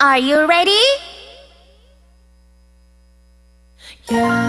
Are you ready? Yeah.